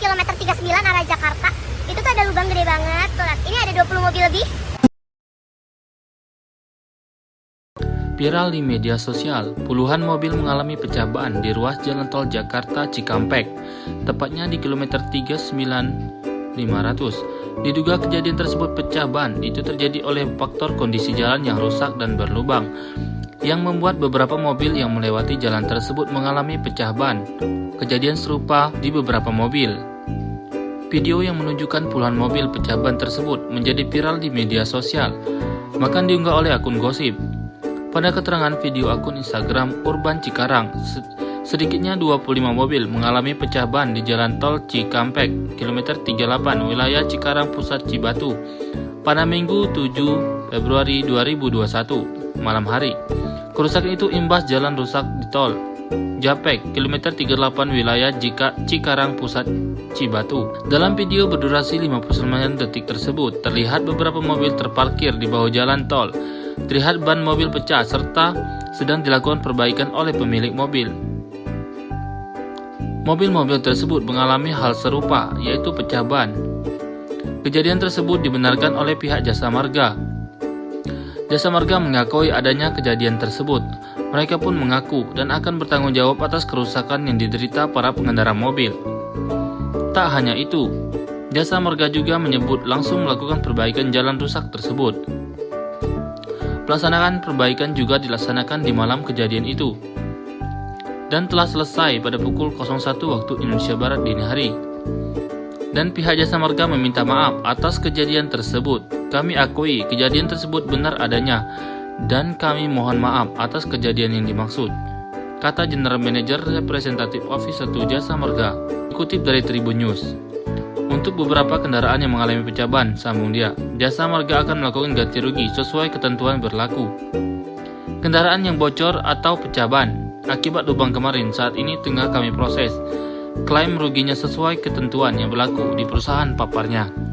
kilometer 39 arah Jakarta. Itu tuh ada lubang gede banget. Tuh ini ada 20 mobil lebih. Viral di media sosial, puluhan mobil mengalami pecah ban di ruas jalan tol Jakarta Cikampek, tepatnya di kilometer 39500. Diduga kejadian tersebut pecah ban itu terjadi oleh faktor kondisi jalan yang rusak dan berlubang, yang membuat beberapa mobil yang melewati jalan tersebut mengalami pecah ban. Kejadian serupa di beberapa mobil. Video yang menunjukkan puluhan mobil pecah ban tersebut menjadi viral di media sosial, bahkan diunggah oleh akun gosip. Pada keterangan video akun Instagram Urban Cikarang, sedikitnya 25 mobil mengalami pecah ban di Jalan Tol Cikampek, kilometer 38, wilayah Cikarang Pusat Cibatu, pada Minggu 7 Februari 2021, malam hari. Kerusakan itu imbas jalan rusak di tol Japek, kilometer 38 wilayah Jika Cikarang Pusat Cibatu. Dalam video berdurasi 59 detik tersebut, terlihat beberapa mobil terparkir di bawah jalan tol terlihat ban mobil pecah serta sedang dilakukan perbaikan oleh pemilik mobil. Mobil-mobil tersebut mengalami hal serupa, yaitu pecah ban. Kejadian tersebut dibenarkan oleh pihak jasa marga. Jasa marga mengakui adanya kejadian tersebut. Mereka pun mengaku dan akan bertanggung jawab atas kerusakan yang diderita para pengendara mobil. Tak hanya itu, jasa marga juga menyebut langsung melakukan perbaikan jalan rusak tersebut. Pelaksanaan perbaikan juga dilaksanakan di malam kejadian itu dan telah selesai pada pukul 01 waktu Indonesia Barat dini hari. Dan pihak jasa marga meminta maaf atas kejadian tersebut. Kami akui kejadian tersebut benar adanya dan kami mohon maaf atas kejadian yang dimaksud. Kata General Manager Representative Office 1 Jasa Marga, dikutip dari Tribun News. Untuk beberapa kendaraan yang mengalami pecah ban, sambung dia, jasa marga akan melakukan ganti rugi sesuai ketentuan berlaku. Kendaraan yang bocor atau pecah ban akibat lubang kemarin saat ini tengah kami proses. Klaim ruginya sesuai ketentuan yang berlaku di perusahaan paparnya.